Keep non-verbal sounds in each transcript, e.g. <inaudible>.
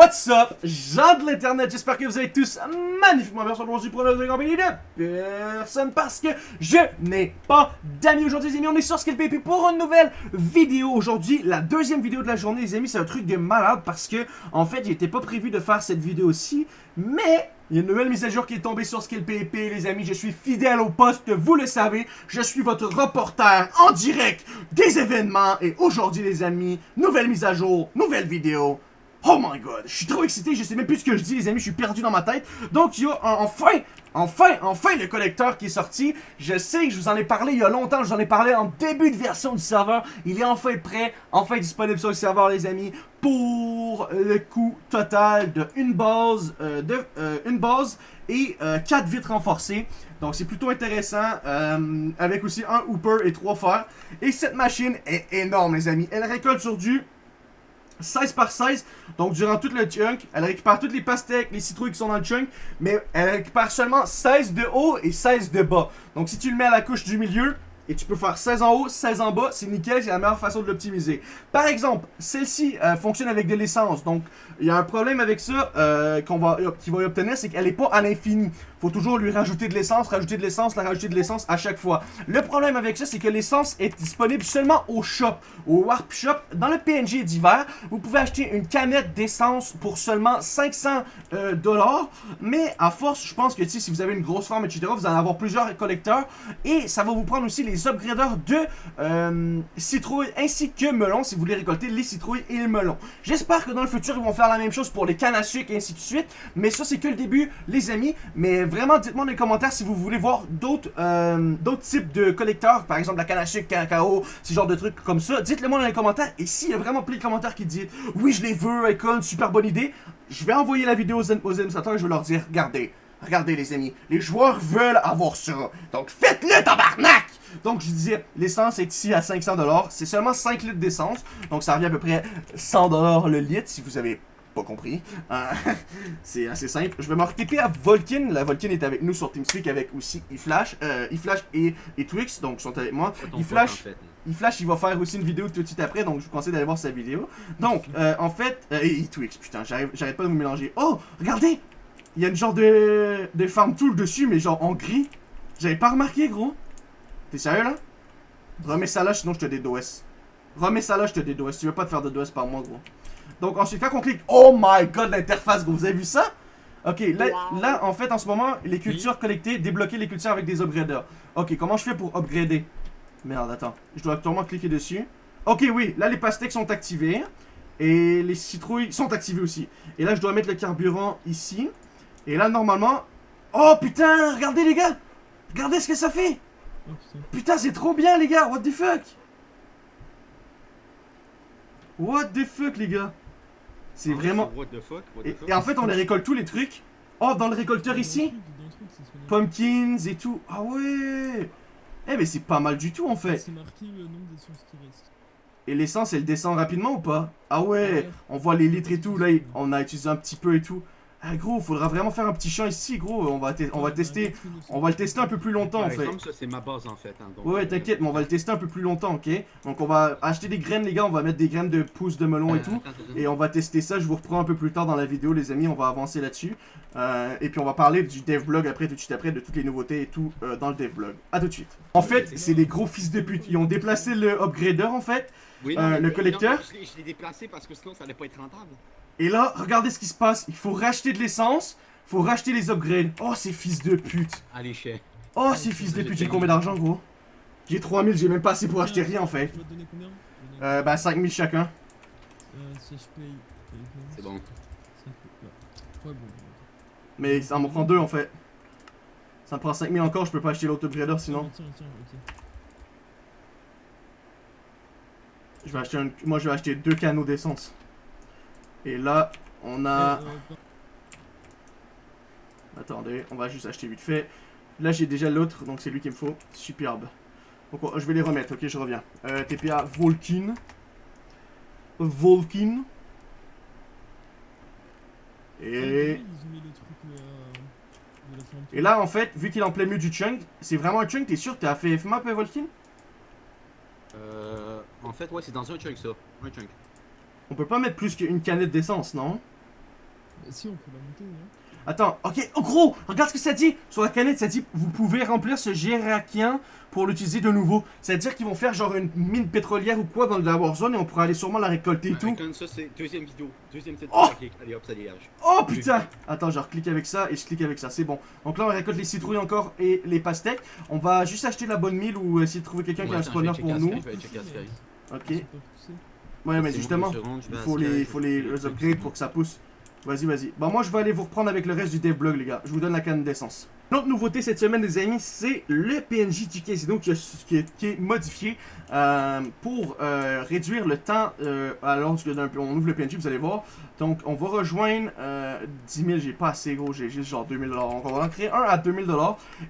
What's up, gens de l'internet, j'espère que vous allez tous magnifiquement bien aujourd'hui pour notre compagnie de personne parce que je n'ai pas d'amis aujourd'hui les amis, on est sur SkillPP pour une nouvelle vidéo aujourd'hui, la deuxième vidéo de la journée les amis, c'est un truc de malade parce que en fait il n'était pas prévu de faire cette vidéo-ci, mais il y a une nouvelle mise à jour qui est tombée sur SkillPP, les amis. Je suis fidèle au poste, vous le savez. Je suis votre reporter en direct des événements. Et aujourd'hui, les amis, nouvelle mise à jour, nouvelle vidéo. Oh my god, je suis trop excité, je sais même plus ce que je dis les amis, je suis perdu dans ma tête. Donc il y a enfin, enfin, enfin le collecteur qui est sorti. Je sais que je vous en ai parlé il y a longtemps, je vous en ai parlé en début de version du serveur. Il est enfin prêt, enfin disponible sur le serveur les amis, pour le coût total de une base, euh, de, euh, une base et euh, 4 vitres renforcées. Donc c'est plutôt intéressant, euh, avec aussi un hooper et trois fers. Et cette machine est énorme les amis, elle récolte sur du 16 par 16. Donc, durant tout le chunk, elle récupère toutes les pastèques, les citrouilles qui sont dans le chunk. Mais elle récupère seulement 16 de haut et 16 de bas. Donc, si tu le mets à la couche du milieu, et tu peux faire 16 en haut, 16 en bas, c'est nickel, c'est la meilleure façon de l'optimiser. Par exemple, celle-ci euh, fonctionne avec de l'essence, donc il y a un problème avec ça euh, qu'on va, va obtenir, c'est qu'elle n'est pas à l'infini. Faut toujours lui rajouter de l'essence, rajouter de l'essence, la rajouter de l'essence à chaque fois. Le problème avec ça, c'est que l'essence est disponible seulement au shop, au Warp Shop. Dans le PNG d'hiver, vous pouvez acheter une canette d'essence pour seulement 500 euh, dollars, mais à force, je pense que si vous avez une grosse farm, etc., vous allez avoir plusieurs collecteurs, et ça va vous prendre aussi les upgraders de euh, citrouilles ainsi que melons si vous voulez récolter les citrouilles et les melons. J'espère que dans le futur, ils vont faire la même chose pour les cannes à sucre et ainsi de suite. Mais ça, c'est que le début, les amis. Mais vraiment, dites-moi dans les commentaires si vous voulez voir d'autres euh, d'autres types de collecteurs. Par exemple, la sucre, cacao, ce genre de trucs comme ça. Dites-le moi dans les commentaires. Et s'il y a vraiment plein de commentaires qui disent « Oui, je les veux, Icon, super bonne idée », je vais envoyer la vidéo aux, aux et je vais leur dire « Regardez, regardez les amis, les joueurs veulent avoir ça. Donc faites-le, tabarnak !» Donc, je disais, l'essence est ici à 500$. C'est seulement 5 litres d'essence. Donc, ça revient à peu près 100$ le litre, si vous avez pas compris. Euh, <laughs> c'est assez simple. Je vais me RTP à Volkin. La Volkin est avec nous sur TeamSpeak avec aussi eFlash. Euh, eFlash et, et Twix, donc sont avec moi. eFlash, en fait. eFlash, il va faire aussi une vidéo tout de suite après, donc je vous conseille d'aller voir sa vidéo. Donc, <laughs> euh, en fait, euh, et Twix, putain, j'arrête pas de vous mélanger. Oh, regardez! Il y a une genre de, de farm tool dessus, mais genre en gris. J'avais pas remarqué, gros. T'es sérieux là? Remets ça là, sinon je te DDoS. Remets ça là, je te DDoS. Tu veux pas te faire de DOS par moi, gros. Donc ensuite, quand on clique, oh my god, l'interface, gros, vous avez vu ça? Ok, là, là, en fait, en ce moment, les cultures collectées, débloquer les cultures avec des upgraders. Ok, comment je fais pour upgrader? Merde, attends. Je dois actuellement cliquer dessus. Ok, oui, là, les pastèques sont activées. Et les citrouilles sont activées aussi. Et là, je dois mettre le carburant ici. Et là, normalement... Oh, putain, regardez, les gars Regardez ce que ça fait Putain, c'est trop bien, les gars What the fuck? What the fuck, les gars? C'est vraiment... What the fuck, what the Et, fuck et en fait, on les récolte tous les trucs. Oh, dans le récolteur ici Pumpkins et tout. Ah ouais Eh, mais c'est pas mal du tout, en fait. C'est marqué le nombre d'essences qui restent. Et l'essence, elle descend rapidement ou pas? Ah ouais On voit les litres et tout. Là, on a utilisé un petit peu et tout. Ah gros, faudra vraiment faire un petit champ ici, gros. On va, on va tester, on va le tester un peu plus longtemps en fait. ça c'est ma base en fait. hein, donc, Ouais, euh, t'inquiète, mais on va le tester un peu plus longtemps, ok? Donc on va acheter des graines, les gars. On va mettre des graines de pousses de melon et euh, tout. Et on va tester ça. Je vous reprends un peu plus tard dans la vidéo, les amis. On va avancer là-dessus. Euh, et puis on va parler du devblog après, tout de suite après, de toutes les nouveautés et tout euh, dans le devblog. A tout de suite. En fait, c'est des gros fils de pute. Ils ont déplacé le upgrader en fait. Oui, euh, mais- le non, collecteur Je l'ai- je l'ai déplacé parce que sinon ça allait pas être rentable. Et là, regardez ce qui se passe. Il faut racheter de l'essence. Faut racheter les upgrades. Oh, ces fils de pute. Allez, chais. Oh, ces fils de pute. J'ai combien d'argent, gros? J'ai 3000. J'ai même pas assez pour acheter rien, en fait. Tu vas te donner combien? Je vais donner- Euh, bah, 5000 chacun. Euh, si je paye. C'est bon. Mais ça m'en prend deux, en fait. Ça me prend 5000 encore. Je peux pas acheter l'autre upgrader sinon. Tiens, tiens, ok. Je vais acheter un... Moi, je vais acheter deux canaux d'essence. Et là, on a... Attendez, on va juste acheter vite fait. Là, j'ai déjà l'autre, donc c'est lui qu'il me faut. Superbe. Donc, on- je vais les remettre, ok, je reviens. Euh, TPA Volkin. Volkin. Et... euh. Et là, en fait, vu qu'il est en plein milieu du chunk, c'est vraiment un chunk, t'es sûr que t'as fait F-map, euh, Volkin? Euh, en fait, ouais, c'est dans un chunk ça. Un chunk. On peut pas mettre plus qu'une canette d'essence, non? Si, on peut la monter, hein. Attends, ok, oh gros, regarde ce que ça dit Sur la canette, ça dit vous pouvez remplir ce Gérakien pour l'utiliser de nouveau. C'est-à-dire qu'ils vont faire genre une mine pétrolière ou quoi dans la Warzone et on pourra aller sûrement la récolter et tout. Comme ça, c'est deuxième vidéo. Deuxième cette Oh! Allez hop, ça dégage. Oh putain Attends, je reclique avec ça et je clique avec ça, c'est bon. Donc là, on récolte les citrouilles encore et les pastèques. On va juste acheter la bonne mille ou essayer de trouver quelqu'un qui a un spawner pour nous. Ok. Ouais, mais justement, il faut les, faut les, les upgrades pour que ça pousse. Vas-y, vas-y. Bah moi, je vais aller vous reprendre avec le reste du devlog, les gars. Je vous donne la canne d'essence. L'autre nouveauté cette semaine, les amis, c'est le PNJ du casino qui, a- qui est, modifié euh, pour euh, réduire le temps. Euh, alors on ouvre le PNJ, vous allez voir. Donc, on va rejoindre euh, 10 000. J'ai pas assez gros, j'ai juste genre 2000 Donc, on va en créer un à 2000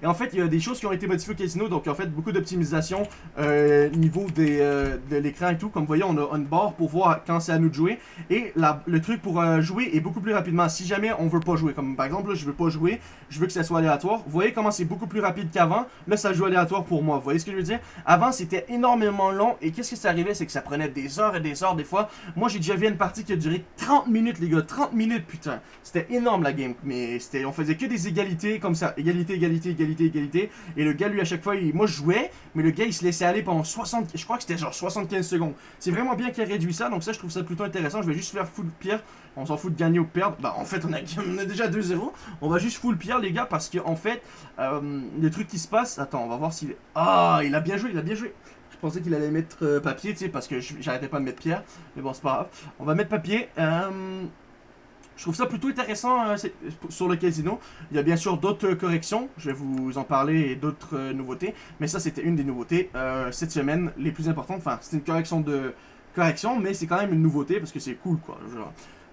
Et en fait, il y a des choses qui ont été modifiées au casino. Donc, en fait, beaucoup d'optimisation euh, niveau des, euh, de l'écran et tout. Comme vous voyez, on a une barre pour voir quand c'est à nous de jouer. Et le truc pour euh, jouer est beaucoup plus rapidement. Si jamais on veut pas jouer, comme par exemple, là, je veux pas jouer, je veux que ça soit aléatoire. Vous voyez comment c'est beaucoup plus rapide qu'avant. Là, ça joue aléatoire pour moi. Vous voyez ce que je veux dire? Avant, c'était énormément long. Et qu'est-ce que ça arrivait? C'est que ça prenait des heures et des heures des fois. Moi, j'ai déjà vu une partie qui a duré 30 minutes, les gars. 30 minutes, putain. C'était énorme la game. Mais c'était, on faisait que des égalités comme ça. Égalité, égalité, égalité, égalité. Et le gars, lui, à chaque fois, il- moi, je jouais. Mais le gars, il se laissait aller pendant 60. Je crois que c'était genre 75 secondes. C'est vraiment bien qu'il ait réduit ça. Donc, ça, je trouve ça plutôt intéressant. Je vais juste faire full pierre. On s'en fout de gagner ou perdre. Bah, en fait, on a, <laughs> déjà 2-0. On va juste full pierre, les gars. Parce que, en fait, euh, le truc qui se passe. Attends, on va voir s'il. Ah, il a bien joué, il a bien joué. Je pensais qu'il allait mettre euh, papier, tu sais, parce que j'arrêtais pas de mettre pierre. Mais bon, c'est pas grave. On va mettre papier. Euh, je trouve ça plutôt intéressant sur le casino. Il y a bien sûr d'autres corrections. Je vais vous en parler et d'autres nouveautés. Mais ça, c'était une des nouveautés cette semaine, les plus importantes. Enfin, c'est une correction de correction, mais c'est quand même une nouveauté parce que c'est cool, quoi.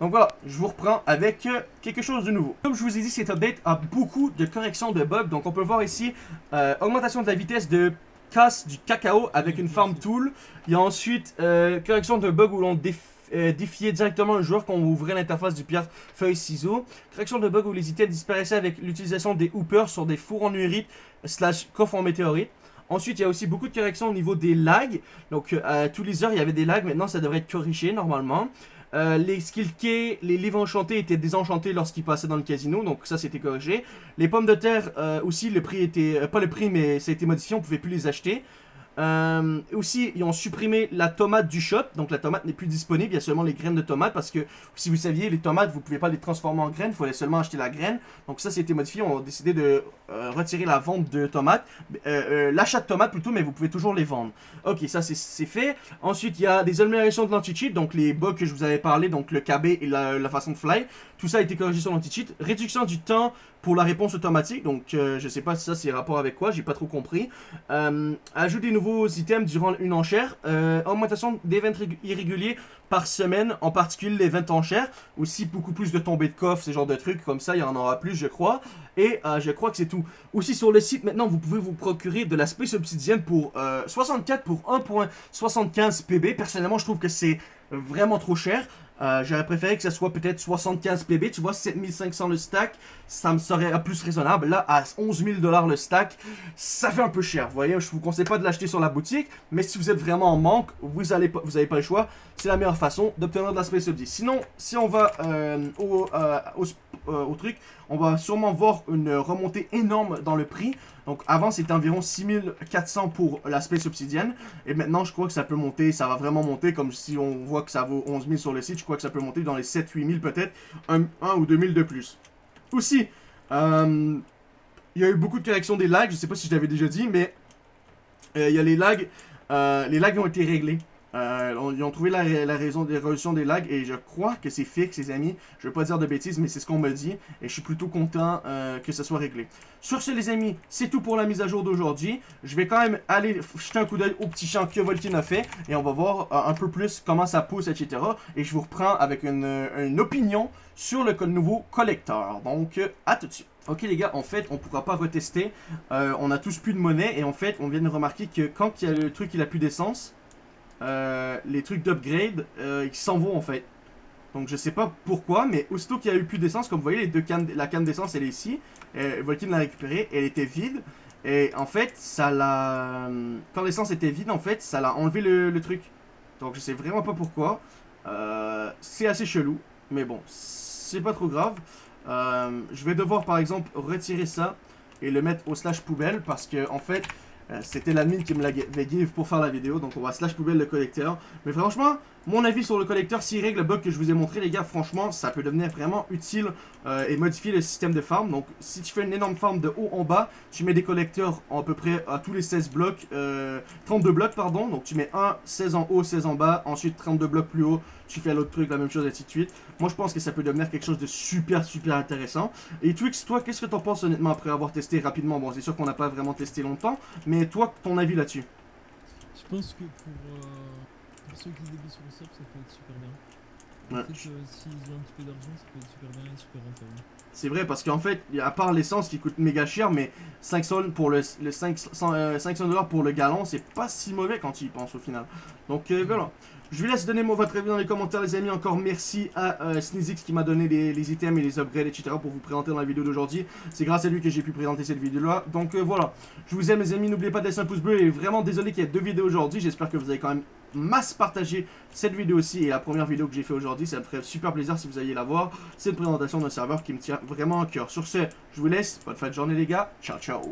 Donc voilà, je vous reprends avec euh, quelque chose de nouveau. Comme je vous ai dit, cet update a beaucoup de corrections de bugs. Donc on peut voir ici euh, augmentation de la vitesse de casse du cacao avec une farm tool. Il y a ensuite euh, correction d'un bug où l'on déf- défiait directement un joueur quand on ouvrait l'interface du pierre feuille ciseaux. Correction de bug où les items disparaissaient avec l'utilisation des hoopers sur des fours en urite slash coffres en météorite. Ensuite, il y a aussi beaucoup de corrections au niveau des lags. Donc, tous les heures, il y avait des lags. Maintenant, ça devrait être corrigé normalement. Euh, les keys, les livres enchantés étaient désenchantés lorsqu'ils passaient dans le casino, donc ça c'était corrigé. Les pommes de terre euh, aussi, le prix était, euh, pas le prix mais ça a été modifié, on pouvait plus les acheter. Euh, aussi, ils ont supprimé la tomate du shop, donc la tomate n'est plus disponible, il y a seulement les graines de tomate parce que si vous saviez, les tomates vous pouvez pas les transformer en graines, il fallait seulement acheter la graine. Donc ça c'était modifié, on a décidé de euh, retirer la vente de tomates, Euh, l'achat de tomates plutôt, mais vous pouvez toujours les vendre. Ok, ça c'est- c'est fait. Ensuite, il y a des améliorations de l'anti-cheat, donc les bugs que je vous avais parlé, donc le KB et la, la façon de fly. Tout ça a été corrigé sur l'anti-cheat. Réduction du temps pour la réponse automatique, donc euh, je sais pas si ça c'est rapport avec quoi, j'ai pas trop compris. Euh, ajout des nouveaux items durant une enchère. Euh, augmentation d'événements rég- irréguliers par semaine, en particulier les 20 enchères. Aussi beaucoup plus de tombées de coffres, ce genre de trucs, comme ça il y en aura plus je crois. Et euh, je crois que c'est tout. Aussi sur le site maintenant vous pouvez vous procurer de la Space Obsidian pour euh, 64 pour 1.75 PB. Personnellement je trouve que c'est vraiment trop cher. Euh, J'aurais préféré que ça soit peut-être 75 PB, tu vois, 7500 le stack, ça me serait plus raisonnable. Là, à 11 000 dollars le stack, ça fait un peu cher. Vous voyez, je vous conseille pas de l'acheter sur la boutique, mais si vous êtes vraiment en manque, vous allez pas, vous pas le choix. C'est la meilleure façon d'obtenir de la Space Obsidian. Sinon, si on va euh, au, euh, au, truc, on va sûrement voir une remontée énorme dans le prix. Donc avant c'était environ 6400 pour la Space Obsidian et maintenant je crois que ça peut monter, ça va vraiment monter comme si on voit que ça vaut 11 000 sur le site, crois que ça peut monter dans les 7-8 000 peut-être, 1, ou 2 000 de plus. Aussi, euh, il y a eu beaucoup de corrections des lags, je sais pas si je l'avais déjà dit, mais euh, il y a les lags, euh, les lags ont été réglés. Euh, ils ont trouvé la, raison des des lags et je crois que c'est fixe, les amis. Je veux pas dire de bêtises, mais c'est ce qu'on me dit et je suis plutôt content euh, que ça soit réglé. Sur ce, les amis, c'est tout pour la mise à jour d'aujourd'hui. Je vais quand même aller jeter un coup d'œil au petit champ que Volkin a fait et on va voir euh, un peu plus comment ça pousse, etc. Et je vous reprends avec une, opinion sur le nouveau collecteur. Donc, à tout de suite. Ok les gars, en fait, on pourra pas retester. On a tous plus de monnaie et en fait, on vient de remarquer que quand il y a le truc il a plus d'essence, euh, les trucs d'upgrade, euh, ils s'en vont en fait. Donc je sais pas pourquoi, mais aussitôt qu'il y a eu plus d'essence, comme vous voyez, les deux cannes, la canne d'essence elle est ici. Euh, Volkin l'a récupérée, elle était vide. Et en fait, ça l'a. Quand l'essence était vide, en fait, ça l'a enlevé le, truc. Donc je sais vraiment pas pourquoi. Euh, c'est assez chelou, mais bon, c'est pas trop grave. Euh, je vais devoir par exemple retirer ça et le mettre au slash poubelle parce que en fait c'était l'admin qui me l'avait give pour faire la vidéo donc on va slash poubelle le collecteur. Mais franchement, mon avis sur le collecteur, s'il règle le bug que je vous ai montré les gars, franchement ça peut devenir vraiment utile euh, et modifier le système de farm. Donc si tu fais une énorme farm de haut en bas, tu mets des collecteurs à peu près à tous les 16 blocs, euh, 32 blocs pardon. Donc tu mets un 16 en haut, 16 en bas, ensuite 32 blocs plus haut, tu fais l'autre truc, la même chose, et ainsi de suite. Moi je pense que ça peut devenir quelque chose de super super intéressant. Et Twix, toi qu'est-ce que t'en penses honnêtement après avoir testé rapidement? Bon c'est sûr qu'on n'a pas vraiment testé longtemps, mais toi ton avis là-dessus? Je pense que pour, euh, pour ceux qui débutent sur le sub, ça peut être super bien. Ouais. En fait, euh, s'ils ont un petit peu d'argent, ça peut être super bien et super rentable. C'est vrai parce qu'en fait, à part l'essence qui coûte méga cher, mais 5 sols pour le, le 500 euh, 500 pour le gallon, c'est pas si mauvais quand tu y penses au final. Donc euh, voilà. Je vous laisse donner moi, votre avis dans les commentaires les amis. Encore merci à euh, Sneezix qui m'a donné les, les items et les upgrades etc. pour vous présenter dans la vidéo d'aujourd'hui. C'est grâce à lui que j'ai pu présenter cette vidéo là. Donc euh, voilà. Je vous aime les amis. N'oubliez pas de laisser un pouce bleu et vraiment désolé qu'il y ait deux vidéos aujourd'hui. J'espère que vous avez quand même masse partagé cette vidéo aussi et la première vidéo que j'ai fait aujourd'hui. Ça me ferait super plaisir si vous alliez la voir. C'est une présentation d'un serveur qui me tient vraiment à cœur. Sur ce, je vous laisse. Bonne fin de journée les gars. Ciao ciao.